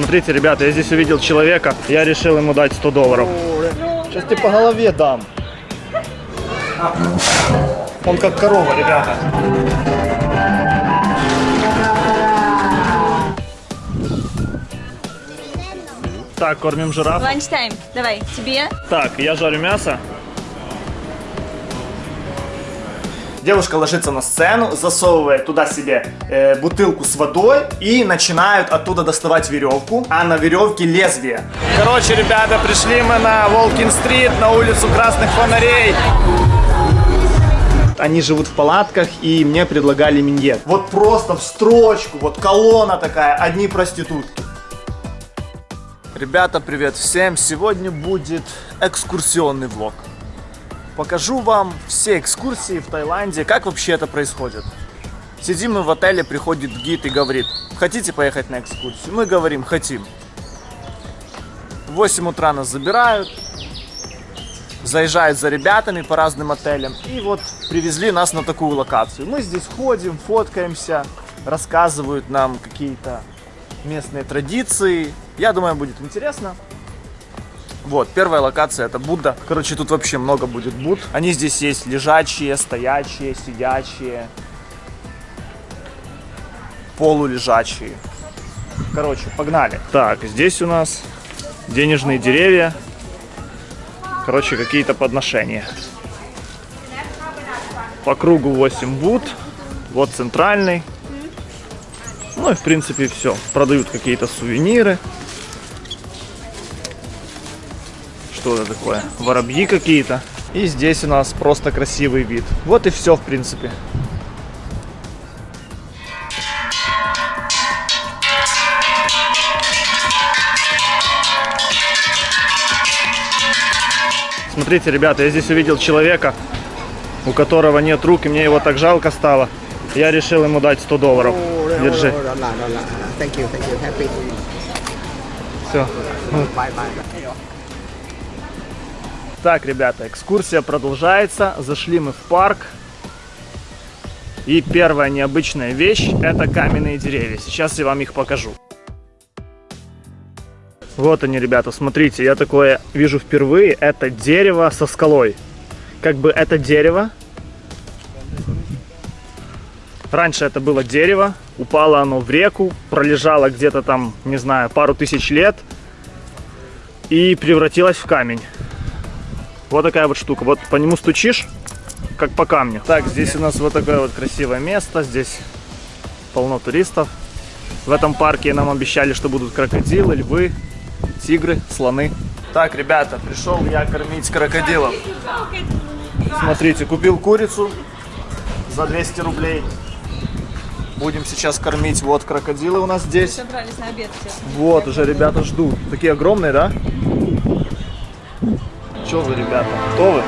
Смотрите, ребята, я здесь увидел человека, я решил ему дать 100 долларов. Сейчас тебе по голове дам. Он как корова, ребята. Так, кормим жираф. Ланчтайм. Давай, тебе. Так, я жарю мясо. Девушка ложится на сцену, засовывает туда себе э, бутылку с водой и начинают оттуда доставать веревку, а на веревке лезвие. Короче, ребята, пришли мы на Волкин-стрит, на улицу Красных Фонарей. Они живут в палатках и мне предлагали миньет. Вот просто в строчку, вот колонна такая, одни проститутки. Ребята, привет всем! Сегодня будет экскурсионный влог. Покажу вам все экскурсии в Таиланде, как вообще это происходит. Сидим мы в отеле, приходит гид и говорит, хотите поехать на экскурсию? Мы говорим, хотим. В 8 утра нас забирают, заезжают за ребятами по разным отелям и вот привезли нас на такую локацию. Мы здесь ходим, фоткаемся, рассказывают нам какие-то местные традиции. Я думаю, будет интересно. Вот, первая локация это Будда. Короче, тут вообще много будет Буд. Они здесь есть лежачие, стоячие, сидячие, полулежачие. Короче, погнали. Так, здесь у нас денежные деревья. Короче, какие-то подношения. По кругу 8 Буд. Вот центральный. Ну и в принципе все. Продают какие-то сувениры. Что это такое? Воробьи какие-то. И здесь у нас просто красивый вид. Вот и все в принципе. Смотрите, ребята, я здесь увидел человека, у которого нет рук, и мне его так жалко стало. Я решил ему дать 100 долларов. Держи. Все. Так, ребята, экскурсия продолжается. Зашли мы в парк. И первая необычная вещь – это каменные деревья. Сейчас я вам их покажу. Вот они, ребята, смотрите, я такое вижу впервые. Это дерево со скалой. Как бы это дерево. Раньше это было дерево, упало оно в реку, пролежало где-то там, не знаю, пару тысяч лет и превратилось в камень. Вот такая вот штука. Вот по нему стучишь, как по камню. Так, здесь у нас вот такое вот красивое место. Здесь полно туристов. В этом парке нам обещали, что будут крокодилы, львы, тигры, слоны. Так, ребята, пришел я кормить крокодилов. Смотрите, купил курицу за 200 рублей. Будем сейчас кормить. Вот крокодилы у нас здесь. Собрались на обед все. Вот, уже ребята ждут. Такие огромные, да? Че вы, ребята, готовы?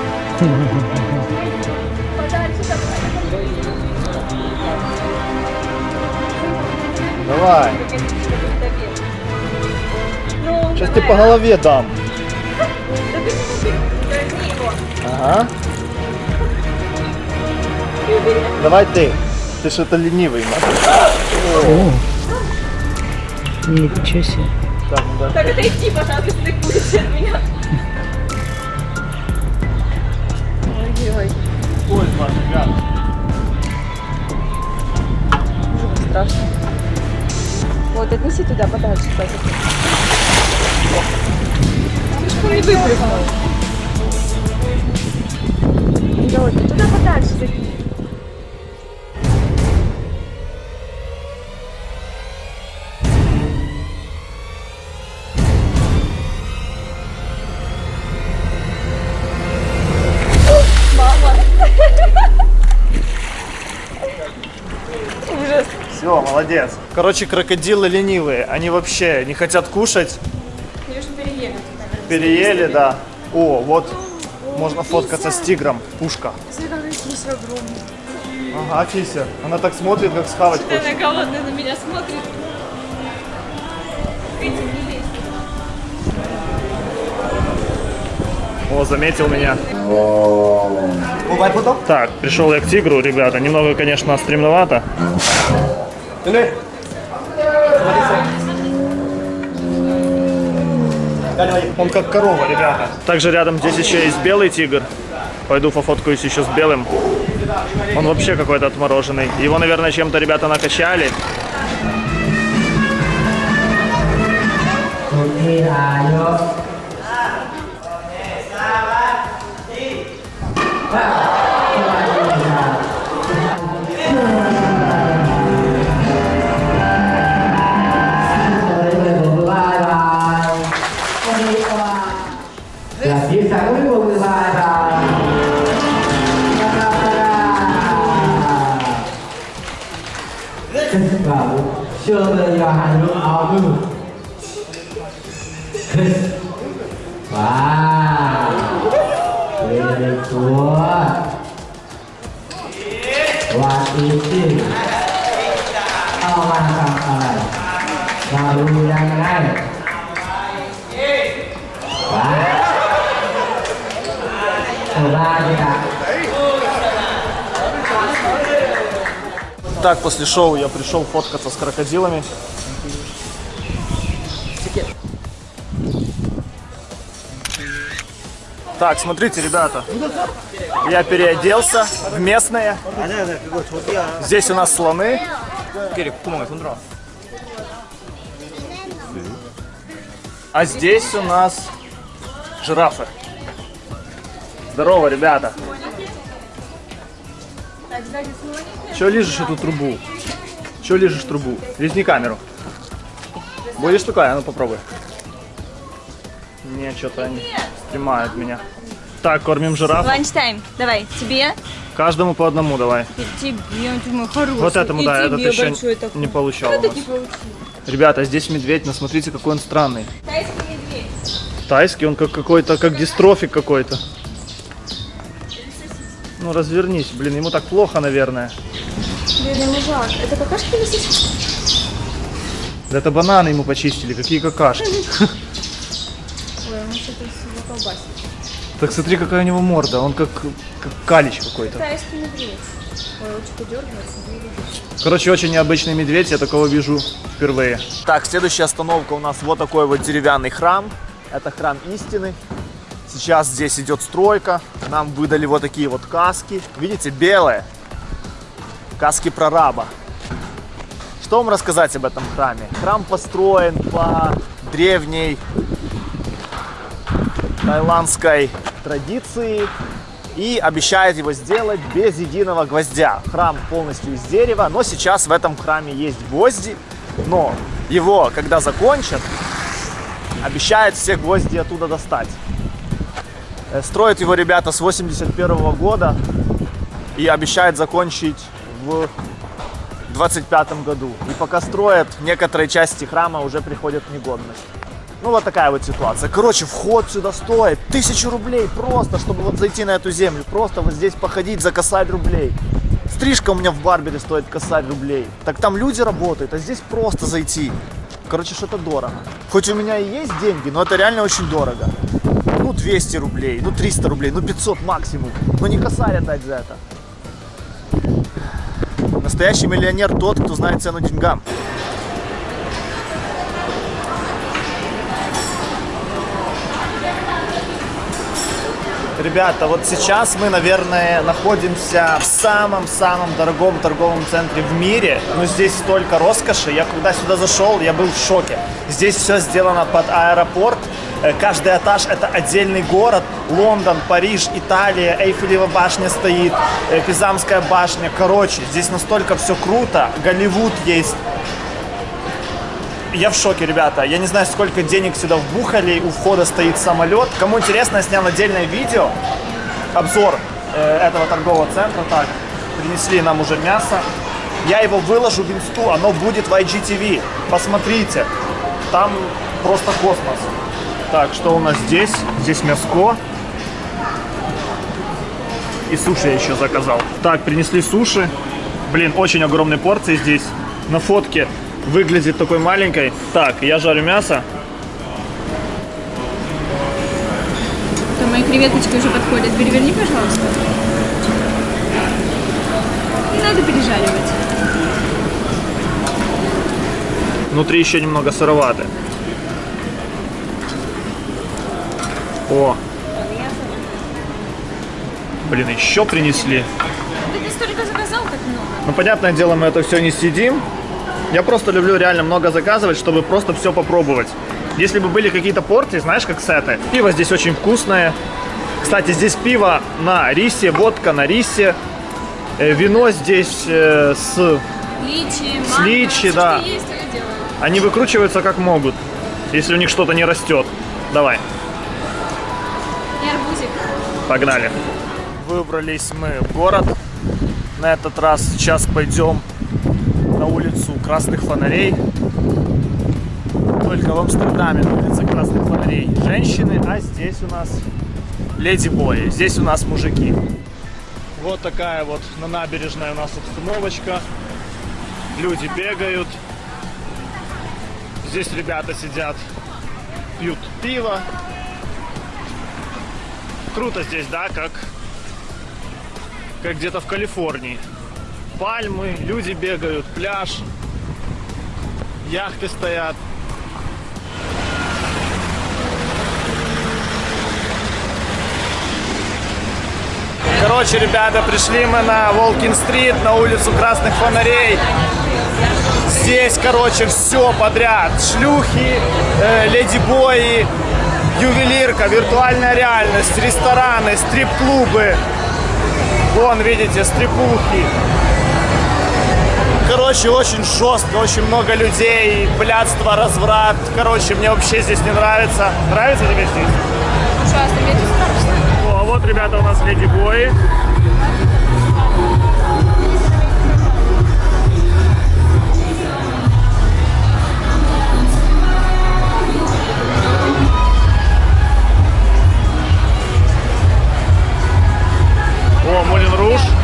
Давай. Ну, Сейчас тебе по голове дам. Ага. Давай ты. Ты что-то ленивый. Ничего себе. Так, ну да. Так отойди, пожалуйста, ты курица от меня. Ужасно страшно. Вот, отнеси туда подальше. Лишь бы не выпрыгнул. Давай, туда подальше закинь. Молодец. Короче, крокодилы ленивые. Они вообще не хотят кушать. Конечно, переели. Переели, да. О, вот можно фоткаться с тигром. Пушка. Ага, Фися. Она так смотрит, как схавать хочет. Она голодная на меня смотрит. О, заметил меня. Так, пришел я к тигру, ребята. Немного, конечно, стремновато. Он как корова, ребята. Также рядом здесь еще есть белый тигр. Пойду пофоткаюсь еще с белым. Он вообще какой-то отмороженный. Его, наверное, чем-то ребята накачали. คุ Şöyle yani abi. Kız. Wow. Very good. What is it? Ao mang sang ai? Vào lưu đang ngay. Wow. Thật ra thì cả Так, после шоу я пришел фоткаться с крокодилами. Так, смотрите, ребята. Я переоделся в местное. Здесь у нас слоны. А здесь у нас жирафы. Здорово, ребята. Че лижешь эту трубу? Че лижешь трубу? Лизни камеру. Будешь такая? А ну попробуй. Не, что-то они снимают меня. Так, кормим жирафа. Ланчтайм. Давай, тебе. Каждому по одному давай. Тебе, ты мой хороший. Вот этому, И да, этот еще такой. не получал. у Это нас. не получилось. Ребята, здесь медведь, но смотрите, какой он странный. Тайский медведь. Тайский, он как какой-то, как дистрофик какой-то. Ну развернись, блин, ему так плохо, наверное. Бедный мужак. Это какашки или сосиски? Да это бананы ему почистили, какие какашки. Ой, он что-то колбасит. Так смотри, какая у него морда, он как, как калич какой-то. Тайский медведь. Ой, ручка дергается. Короче, очень необычный медведь, я такого вижу впервые. Так, следующая остановка у нас вот такой вот деревянный храм. Это храм истины. Сейчас здесь идет стройка. Нам выдали вот такие вот каски. Видите, белые. Каски прораба. Что вам рассказать об этом храме? Храм построен по древней тайландской традиции и обещает его сделать без единого гвоздя. Храм полностью из дерева, но сейчас в этом храме есть гвозди, но его, когда закончат, обещают все гвозди оттуда достать. Э, Строят его ребята с 81 года и обещают закончить в 25 году. И пока строят, некоторые части храма уже приходят в негодность. Ну вот такая вот ситуация. Короче, вход сюда стоит тысячу рублей просто, чтобы вот зайти на эту землю. Просто вот здесь походить за косарь рублей. Стрижка у меня в барбере стоит косарь рублей. Так там люди работают, а здесь просто зайти. Короче, что-то дорого. Хоть у меня и есть деньги, но это реально очень дорого. Ну 200 рублей, ну 300 рублей, ну 500 максимум. Но не косарь отдать за это. Настоящий миллионер тот, кто знает цену деньгам. Ребята, вот сейчас мы, наверное, находимся в самом-самом дорогом торговом центре в мире. Но здесь столько роскоши. Я когда сюда зашел, я был в шоке. Здесь все сделано под аэропорт. Э, Каждый этаж это отдельный город. Лондон, Париж, Италия, Эйфелева башня стоит, э, Пизамская башня. Короче, здесь настолько все круто. Голливуд есть. Я в шоке, ребята. Я не знаю, сколько денег сюда вбухали. У входа стоит самолет. Кому интересно, я снял отдельное видео. Обзор э, этого торгового центра. Так, принесли нам уже мясо. Я его выложу в инсту, оно будет в IGTV. Посмотрите. Там просто космос. Так, что у нас здесь? Здесь мяско. И суши я еще заказал. Так, принесли суши. Блин, очень огромные порции здесь. На фотке выглядит такой маленькой. Так, я жарю мясо. То мои креветочки уже подходят. Переверни, пожалуйста. Не надо пережаривать. Внутри еще немного сыроваты. О. Блин, еще принесли. Ты столько заказал, так много. Ну, понятное дело, мы это все не съедим. Я просто люблю реально много заказывать, чтобы просто все попробовать. Если бы были какие-то порции, знаешь, как сеты. Пиво здесь очень вкусное. Кстати, здесь пиво на рисе, водка на рисе. Э, Вино здесь э, с... Личи, С манго, личи, всё, да. есть, они выкручиваются как могут, если у них что-то не растет. Давай. Погнали. Выбрались мы в город. На этот раз сейчас пойдем на улицу Красных Фонарей. Только в Амстердаме на улице Красных Фонарей женщины, а здесь у нас леди-бои. Здесь у нас мужики. Вот такая вот на набережной у нас обстановочка. Люди бегают. Здесь ребята сидят, пьют пиво. Круто здесь, да, как, как где-то в Калифорнии. Пальмы, люди бегают, пляж, яхты стоят. Короче, ребята, пришли мы на Волкин-стрит, на улицу Красных Фонарей. Здесь, короче, все подряд. Шлюхи, э, леди-бои, ювелирка, виртуальная реальность, рестораны, стрип-клубы. Вон, видите, стрипухи. Короче, очень жестко, очень много людей, блядство, разврат. Короче, мне вообще здесь не нравится. Нравится тебе здесь? Ужасно, мне тут страшно. О, а вот, ребята, у нас леди-бои. О, Молин Руж.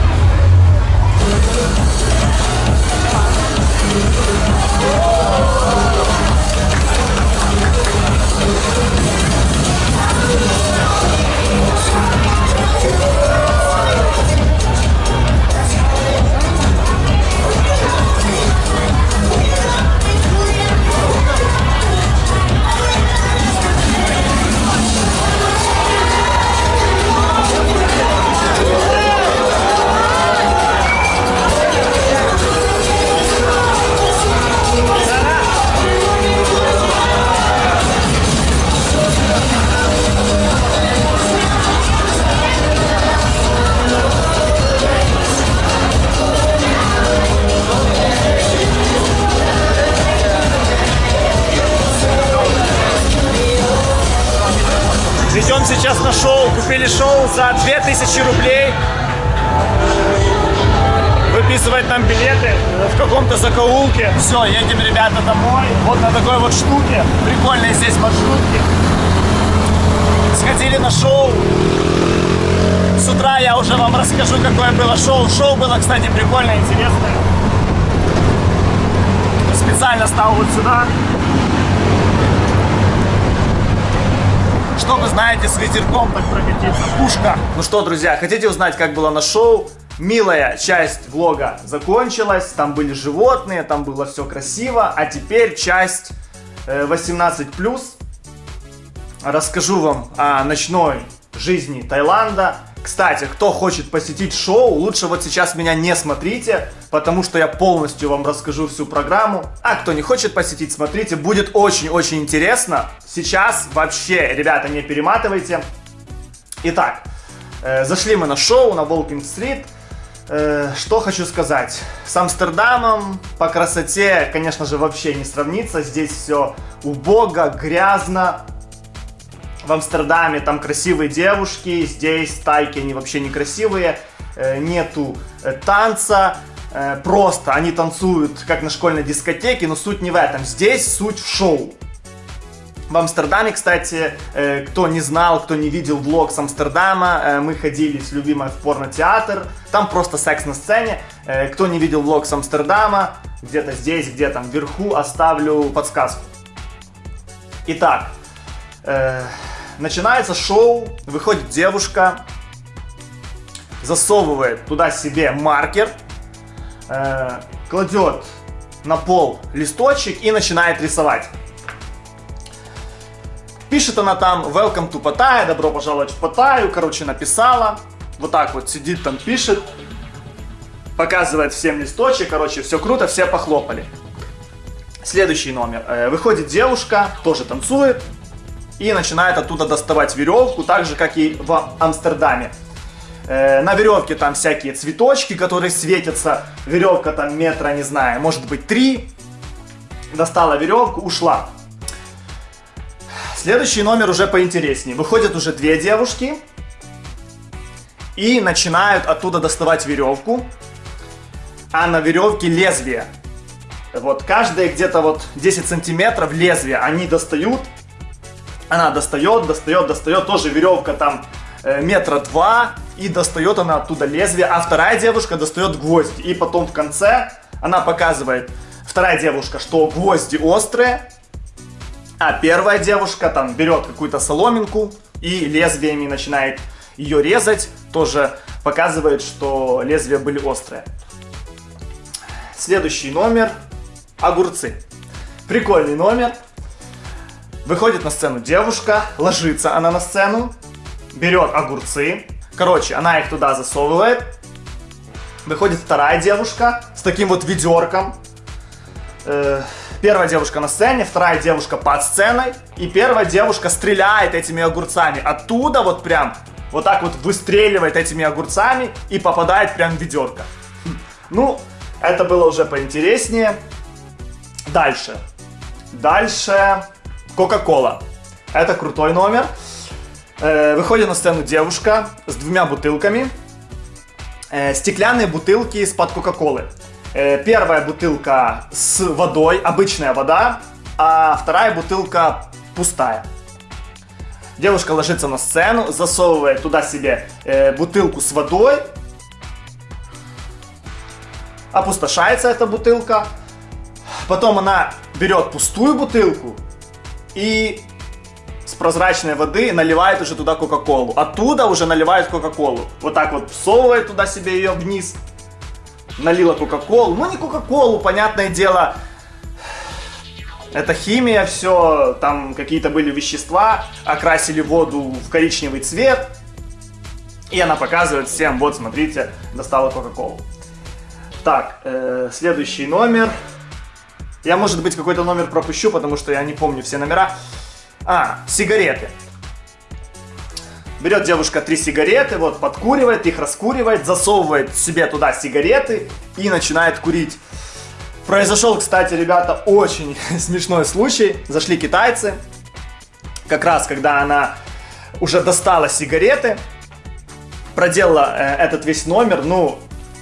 Уже вам расскажу, какое было шоу. Шоу было, кстати, прикольно, интересное. Специально стал вот сюда. чтобы, знаете, с ветерком так прокатиться. Пушка. Ну что, друзья, хотите узнать, как было на шоу? Милая часть влога закончилась, там были животные, там было все красиво, а теперь часть э, 18+. Расскажу вам о ночной жизни Таиланда. Кстати, кто хочет посетить шоу, лучше вот сейчас меня не смотрите, потому что я полностью вам расскажу всю программу. А кто не хочет посетить, смотрите, будет очень-очень интересно. Сейчас вообще, ребята, не перематывайте. Итак, э, зашли мы на шоу на Волкинг-стрит. Э, что хочу сказать. С Амстердамом по красоте, конечно же, вообще не сравнится. Здесь все убого, грязно, в Амстердаме там красивые девушки, здесь тайки они вообще некрасивые, э, нету э, танца, э, просто они танцуют как на школьной дискотеке, но суть не в этом, здесь суть в шоу. В Амстердаме, кстати, кто не знал, кто не видел влог с Амстердама, мы ходили с любимой в порнотеатр, там просто секс на сцене. Кто не видел влог с Амстердама, где-то здесь, где-то вверху, оставлю подсказку. Итак, начинается шоу, выходит девушка, засовывает туда себе маркер, э, кладет на пол листочек и начинает рисовать. Пишет она там «Welcome to Pattaya», «Добро пожаловать в Паттайю», короче, написала. Вот так вот сидит там, пишет. Показывает всем листочек, короче, все круто, все похлопали. Следующий номер. Э, Выходит девушка, тоже танцует. И начинает оттуда доставать веревку, так же, как и в Амстердаме. Э, На веревке там всякие цветочки, которые светятся. Веревка там метра, не знаю, может быть три. Достала веревку, ушла. Следующий номер уже поинтереснее. Выходят уже две девушки и начинают оттуда доставать веревку, а на веревке лезвие. Вот каждые где-то вот 10 сантиметров лезвие они достают. Она достает, достает, достает. Тоже веревка там э, метра два. И достает она оттуда лезвие. А вторая девушка достает гвозди. И потом в конце она показывает, вторая девушка, что гвозди острые. А первая девушка там берет какую-то соломинку и лезвиями начинает ее резать. Тоже показывает, что лезвия были острые. Следующий номер. Огурцы. Прикольный номер. Выходит на сцену девушка, ложится она на сцену, берет огурцы. Короче, она их туда засовывает. Выходит вторая девушка с таким вот ведерком. Э, Первая девушка на сцене, вторая девушка под сценой. И первая девушка стреляет этими огурцами. Оттуда вот прям, вот так вот выстреливает этими огурцами и попадает прям в ведерко. Ну, это было уже поинтереснее. Дальше. Дальше Кока-Кола. Это крутой номер. Э, Выходит на сцену девушка с двумя бутылками. Э, Стеклянные бутылки из-под Кока-Колы. Э, Первая бутылка с водой, обычная вода, а вторая бутылка пустая. Девушка ложится на сцену, засовывает туда себе бутылку с водой. Опустошается эта бутылка. Потом она берет пустую бутылку и с прозрачной воды наливает уже туда Кока-Колу. Оттуда уже наливает Кока-Колу. Вот так вот всовывает туда себе ее вниз. Налила Кока-Колу. Ну не Кока-Колу, понятное дело. Это химия, все, там какие-то были вещества, окрасили воду в коричневый цвет. И она показывает всем, вот смотрите, достала Кока-Колу. Так, э, следующий номер. Я, может быть, какой-то номер пропущу, потому что я не помню все номера. А, сигареты. Берет девушка три сигареты, вот, подкуривает их, раскуривает, засовывает себе туда сигареты и начинает курить. Произошел, кстати, ребята, очень смешной случай. Зашли китайцы, как раз когда она уже достала сигареты, проделала э, этот весь номер, ну,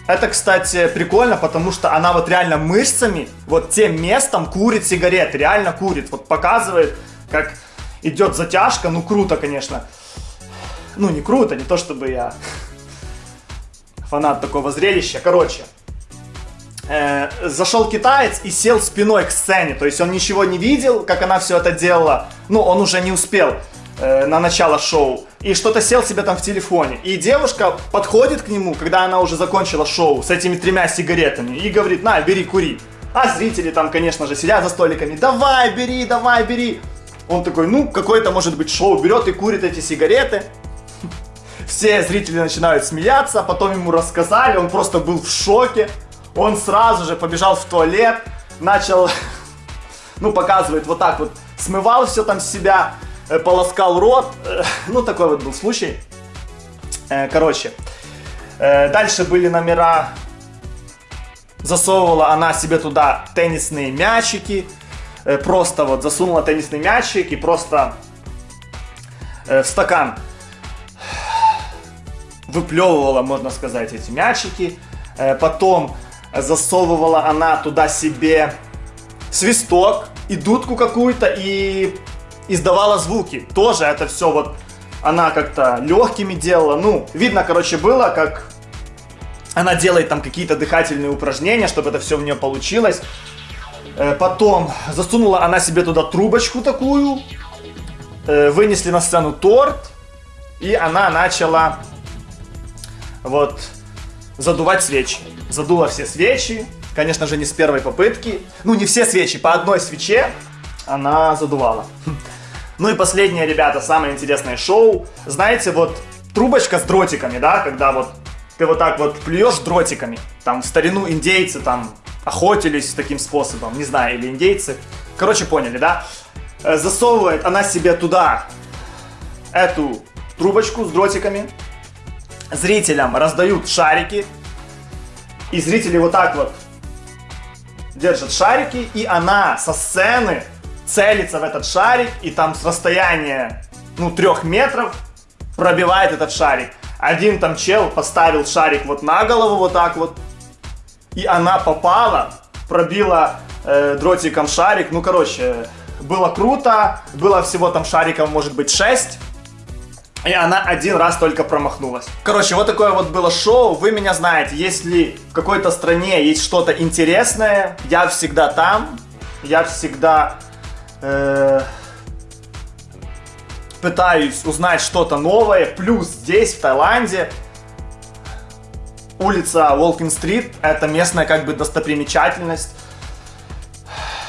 это, кстати, прикольно, потому что она вот реально мышцами, вот тем местом курит сигареты, реально курит. Вот показывает, как идет затяжка, ну круто, конечно. Ну не круто, не то чтобы я фанат такого зрелища. Короче, э, зашел китаец и сел спиной к сцене, то есть он ничего не видел, как она все это делала. Ну, он уже не успел э, на начало шоу. И что-то сел себе там в телефоне. И девушка подходит к нему, когда она уже закончила шоу с этими тремя сигаретами и говорит, на, бери, кури. А зрители там, конечно же, сидят за столиками, давай, бери, давай, бери. Он такой, ну, какое-то, может быть, шоу, берет и курит эти сигареты. Все зрители начинают смеяться, потом ему рассказали, он просто был в шоке. Он сразу же побежал в туалет, начал, ну, показывает вот так вот, смывал все там с себя, полоскал рот. Э, Ну, такой вот был случай. Э, Короче, э, дальше были номера. Засовывала она себе туда теннисные мячики. Э, Просто вот засунула теннисный мячик и просто э, в стакан выплевывала, можно сказать, эти мячики. Э, Потом засовывала она туда себе свисток и дудку какую-то и издавала звуки. Тоже это все вот она как-то легкими делала. Ну, видно, короче, было, как она делает там какие-то дыхательные упражнения, чтобы это все у нее получилось. Э, Потом засунула она себе туда трубочку такую. Э, Вынесли на сцену торт. И она начала вот задувать свечи. Задула все свечи. Конечно же, не с первой попытки. Ну, не все свечи, по одной свече она задувала. Ну и последнее, ребята, самое интересное шоу. Знаете, вот трубочка с дротиками, да, когда вот ты вот так вот плюешь дротиками. Там в старину индейцы там охотились таким способом, не знаю, или индейцы. Короче, поняли, да? Э, Засовывает она себе туда эту трубочку с дротиками. Зрителям раздают шарики. И зрители вот так вот держат шарики, и она со сцены целится в этот шарик, и там с расстояния, ну, трех метров пробивает этот шарик. Один там чел поставил шарик вот на голову вот так вот, и она попала, пробила э, дротиком шарик. Ну, короче, было круто, было всего там шариков, может быть, 6. И она один раз только промахнулась. Короче, вот такое вот было шоу. Вы меня знаете, если в какой-то стране есть что-то интересное, я всегда там. Я всегда э, пытаюсь узнать что-то новое. Плюс здесь, в Таиланде, улица Волкин-стрит, это местная как бы достопримечательность.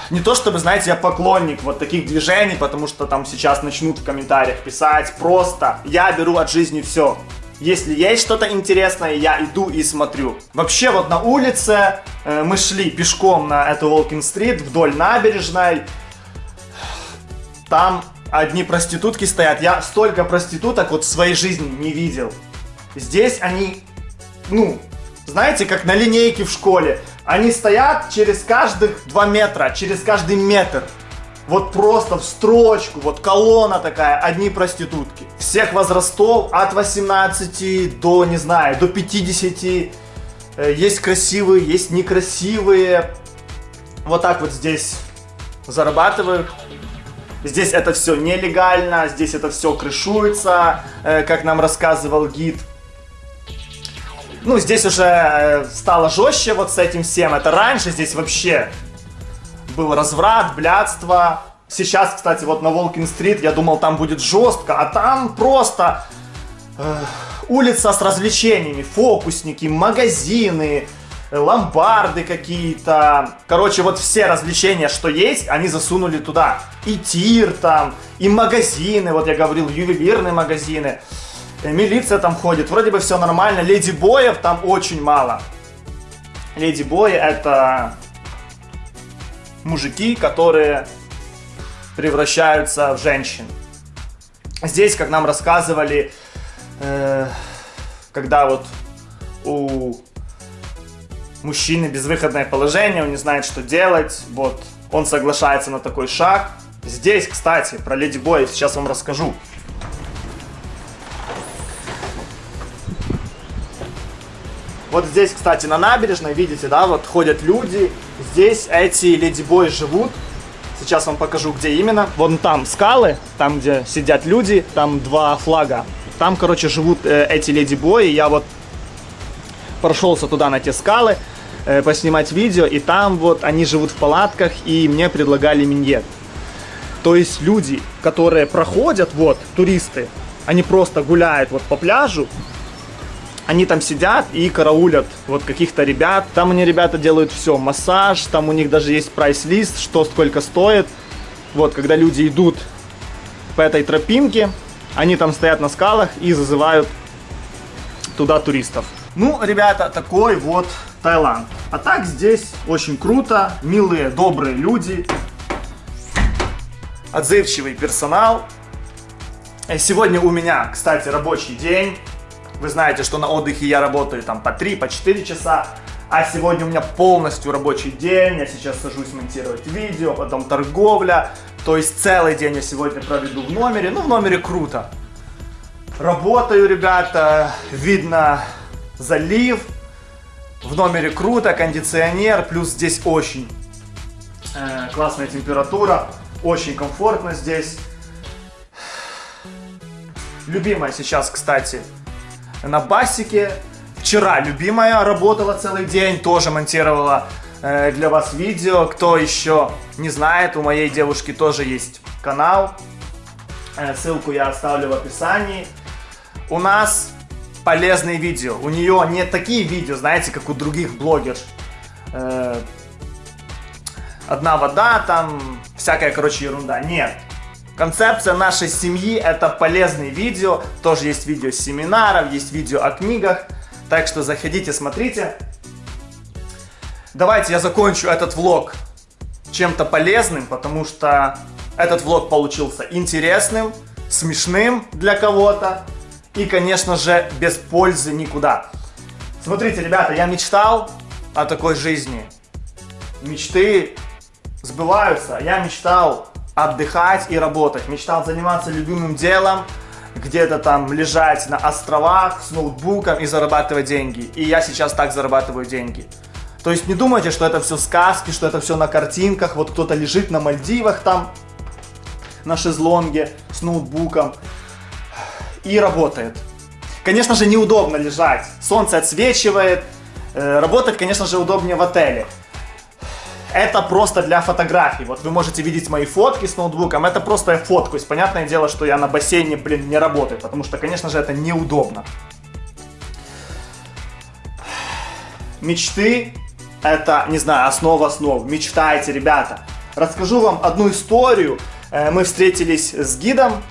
Не то чтобы, знаете, я поклонник вот таких движений, потому что там сейчас начнут в комментариях писать. Просто я беру от жизни все. Если есть что-то интересное, я иду и смотрю. Вообще вот на улице э, мы шли пешком на эту Волкин-стрит вдоль набережной. Там одни проститутки стоят. Я столько проституток вот в своей жизни не видел. Здесь они, ну, знаете, как на линейке в школе. Они стоят через каждых 2 метра, через каждый метр. Вот просто в строчку, вот колонна такая, одни проститутки. Всех возрастов, от 18 до, не знаю, до 50. Э, Есть красивые, есть некрасивые. Вот так вот здесь зарабатывают. Здесь это все нелегально, здесь это все крышуется, э, как нам рассказывал гид. Ну, здесь уже э, стало жестче вот с этим всем. Это раньше здесь вообще был разврат, блядство. Сейчас, кстати, вот на Волкин-стрит, я думал, там будет жестко, а там просто э, улица с развлечениями, фокусники, магазины, э, ломбарды какие-то. Короче, вот все развлечения, что есть, они засунули туда. И тир там, и магазины, вот я говорил, ювелирные магазины. Э, Милиция там ходит, вроде бы все нормально. Леди Боев там очень мало. Леди Бои это мужики, которые превращаются в женщин. Здесь, как нам рассказывали, э, когда вот у мужчины безвыходное положение, он не знает, что делать, вот он соглашается на такой шаг. Здесь, кстати, про Леди Боя сейчас вам расскажу. Вот здесь, кстати, на набережной, видите, да, вот ходят люди. Здесь эти ледибои живут. Сейчас вам покажу, где именно. Вон там скалы, там, где сидят люди, там два флага. Там, короче, живут э, эти ледибои. Я вот прошелся туда на те скалы, э, поснимать видео, и там вот они живут в палатках, и мне предлагали миньет. То есть люди, которые проходят, вот, туристы, они просто гуляют вот по пляжу, они там сидят и караулят вот каких-то ребят. Там они ребята делают все, массаж, там у них даже есть прайс-лист, что сколько стоит. Вот, когда люди идут по этой тропинке, они там стоят на скалах и зазывают туда туристов. Ну, ребята, такой вот Таиланд. А так здесь очень круто, милые, добрые люди, отзывчивый персонал. Э, Сегодня у меня, кстати, рабочий день. Вы знаете, что на отдыхе я работаю там по 3, по 4 часа. А сегодня у меня полностью рабочий день. Я сейчас сажусь монтировать видео, потом торговля. То есть целый день я сегодня проведу в номере. Ну, в номере круто. Работаю, ребята. Видно залив. В номере круто, кондиционер. Плюс здесь очень э, классная температура. Очень комфортно здесь. Любимая сейчас, кстати, на басике. Вчера любимая работала целый день, тоже монтировала э, для вас видео. Кто еще не знает, у моей девушки тоже есть канал. Э, ссылку я оставлю в описании. У нас полезные видео. У нее не такие видео, знаете, как у других блогеров. Э, одна вода, там всякая, короче, ерунда. Нет. Концепция нашей семьи это полезные видео. Тоже есть видео с семинаров, есть видео о книгах. Так что заходите, смотрите. Давайте я закончу этот влог чем-то полезным, потому что этот влог получился интересным, смешным для кого-то и, конечно же, без пользы никуда. Смотрите, ребята, я мечтал о такой жизни. Мечты сбываются. Я мечтал отдыхать и работать. Мечтал заниматься любимым делом, где-то там лежать на островах с ноутбуком и зарабатывать деньги. И я сейчас так зарабатываю деньги. То есть не думайте, что это все сказки, что это все на картинках. Вот кто-то лежит на Мальдивах там, на шезлонге с ноутбуком и работает. Конечно же, неудобно лежать. Солнце отсвечивает. Э, работать, конечно же, удобнее в отеле. Это просто для фотографий. Вот вы можете видеть мои фотки с ноутбуком. Это просто я фоткаюсь. Понятное дело, что я на бассейне, блин, не работаю. Потому что, конечно же, это неудобно. Мечты это, не знаю, основа основ. Мечтайте, ребята. Расскажу вам одну историю. Э, мы встретились с гидом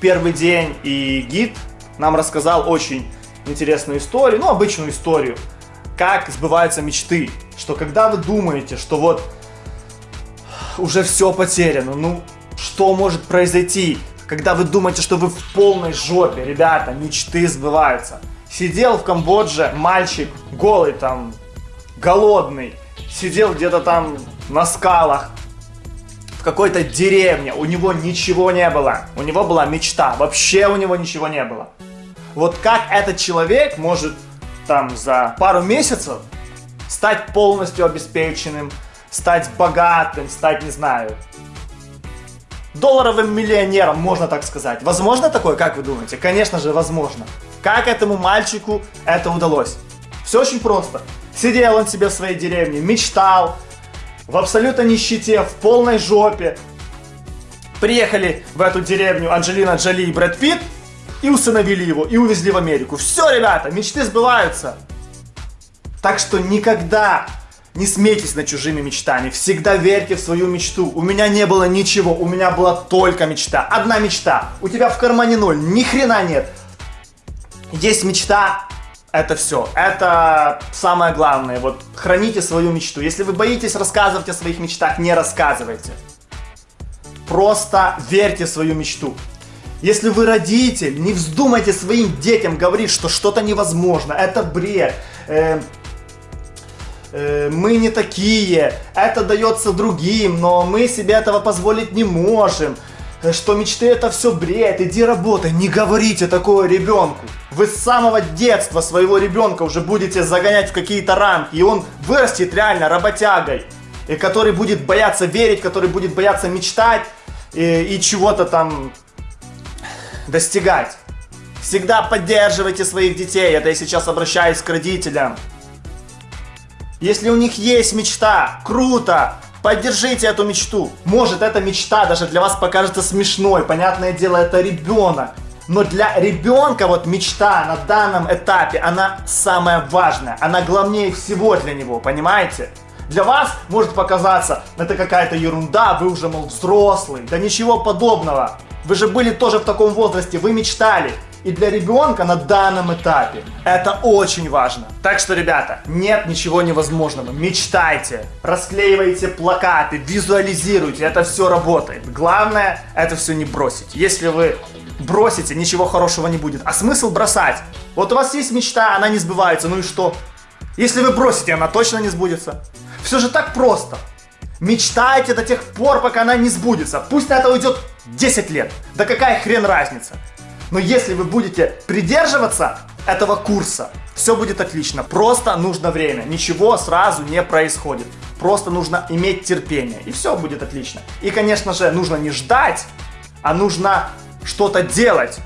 первый день, и гид нам рассказал очень интересную историю, ну, обычную историю, как сбываются мечты. Что когда вы думаете, что вот уже все потеряно, ну, что может произойти, когда вы думаете, что вы в полной жопе, ребята, мечты сбываются. Сидел в Камбодже мальчик, голый там, голодный, сидел где-то там на скалах, в какой-то деревне, у него ничего не было, у него была мечта, вообще у него ничего не было. Вот как этот человек может там за пару месяцев стать полностью обеспеченным, стать богатым, стать, не знаю, долларовым миллионером, можно так сказать. Возможно такое, как вы думаете? Конечно же, возможно. Как этому мальчику это удалось? Все очень просто. Сидел он себе в своей деревне, мечтал, в абсолютно нищете, в полной жопе. Приехали в эту деревню Анджелина Джоли и Брэд Питт и усыновили его, и увезли в Америку. Все, ребята, мечты сбываются. Так что никогда не смейтесь над чужими мечтами. Всегда верьте в свою мечту. У меня не было ничего, у меня была только мечта. Одна мечта. У тебя в кармане ноль, ни хрена нет. Есть мечта, это все. Это самое главное. Вот храните свою мечту. Если вы боитесь рассказывать о своих мечтах, не рассказывайте. Просто верьте в свою мечту. Если вы родитель, не вздумайте своим детям говорить, что что-то невозможно, это бред, э, э, мы не такие, это дается другим, но мы себе этого позволить не можем. Э, что мечты это все бред, иди работай. Не говорите такое ребенку. Вы с самого детства своего ребенка уже будете загонять в какие-то рамки, и он вырастет реально работягой, и который будет бояться верить, который будет бояться мечтать и, и чего-то там достигать. Всегда поддерживайте своих детей, это я сейчас обращаюсь к родителям. Если у них есть мечта, круто, Поддержите эту мечту. Может, эта мечта даже для вас покажется смешной. Понятное дело, это ребенок. Но для ребенка вот мечта на данном этапе, она самая важная. Она главнее всего для него, понимаете? Для вас может показаться, это какая-то ерунда, вы уже, мол, взрослый. Да ничего подобного. Вы же были тоже в таком возрасте, вы мечтали. И для ребенка на данном этапе это очень важно. Так что, ребята, нет ничего невозможного. Мечтайте, расклеивайте плакаты, визуализируйте, это все работает. Главное, это все не бросить. Если вы бросите, ничего хорошего не будет. А смысл бросать? Вот у вас есть мечта, она не сбывается, ну и что? Если вы бросите, она точно не сбудется. Все же так просто. Мечтайте до тех пор, пока она не сбудется. Пусть на это уйдет 10 лет. Да какая хрен разница? Но если вы будете придерживаться этого курса, все будет отлично. Просто нужно время. Ничего сразу не происходит. Просто нужно иметь терпение. И все будет отлично. И, конечно же, нужно не ждать, а нужно что-то делать.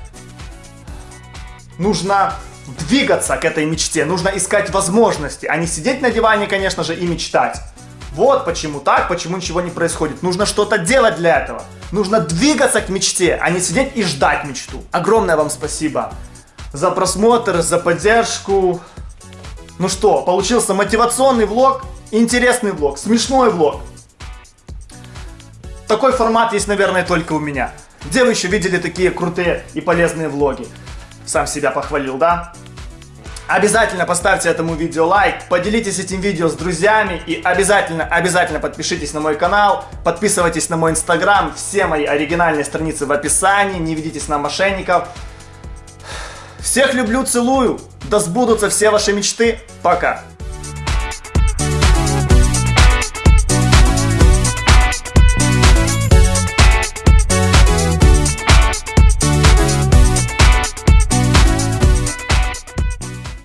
Нужно двигаться к этой мечте. Нужно искать возможности, а не сидеть на диване, конечно же, и мечтать. Вот почему так, почему ничего не происходит. Нужно что-то делать для этого. Нужно двигаться к мечте, а не сидеть и ждать мечту. Огромное вам спасибо за просмотр, за поддержку. Ну что, получился мотивационный влог, интересный влог, смешной влог. такой формат есть, наверное, только у меня. Где вы еще видели такие крутые и полезные влоги? Сам себя похвалил, да? Обязательно поставьте этому видео лайк, поделитесь этим видео с друзьями и обязательно, обязательно подпишитесь на мой канал, подписывайтесь на мой инстаграм, все мои оригинальные страницы в описании, не ведитесь на мошенников. Всех люблю, целую, да сбудутся все ваши мечты, пока!